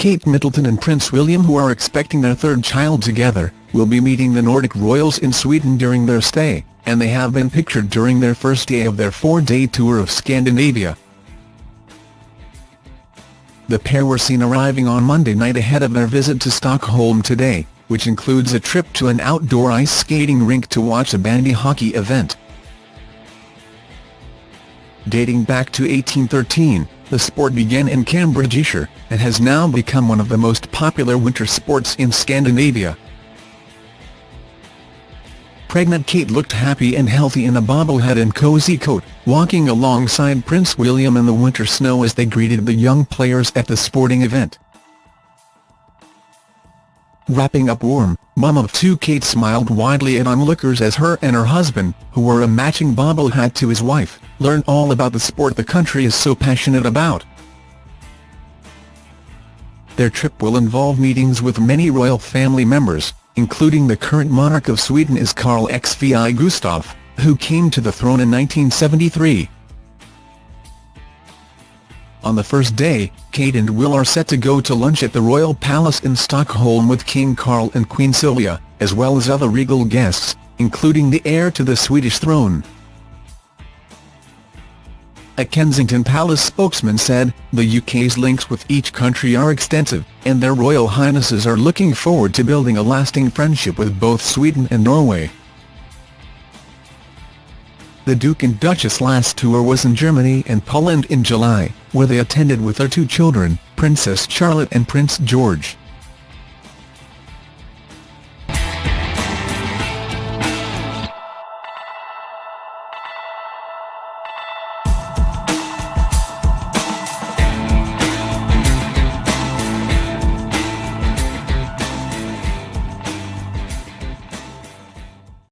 Kate Middleton and Prince William who are expecting their third child together, will be meeting the Nordic royals in Sweden during their stay, and they have been pictured during their first day of their four-day tour of Scandinavia. The pair were seen arriving on Monday night ahead of their visit to Stockholm today, which includes a trip to an outdoor ice skating rink to watch a bandy hockey event. Dating back to 1813, the sport began in Cambridgeshire, and has now become one of the most popular winter sports in Scandinavia. Pregnant Kate looked happy and healthy in a bobblehead and cosy coat, walking alongside Prince William in the winter snow as they greeted the young players at the sporting event. Wrapping up warm, mum of two Kate smiled widely at onlookers as her and her husband, who wore a matching bobble hat to his wife, learned all about the sport the country is so passionate about. Their trip will involve meetings with many royal family members, including the current monarch of Sweden is Carl XVI Gustaf, who came to the throne in 1973. On the first day, Kate and Will are set to go to lunch at the Royal Palace in Stockholm with King Carl and Queen Silvia, as well as other regal guests, including the heir to the Swedish throne. A Kensington Palace spokesman said, the UK's links with each country are extensive, and their Royal Highnesses are looking forward to building a lasting friendship with both Sweden and Norway. The Duke and Duchess' last tour was in Germany and Poland in July, where they attended with their two children, Princess Charlotte and Prince George.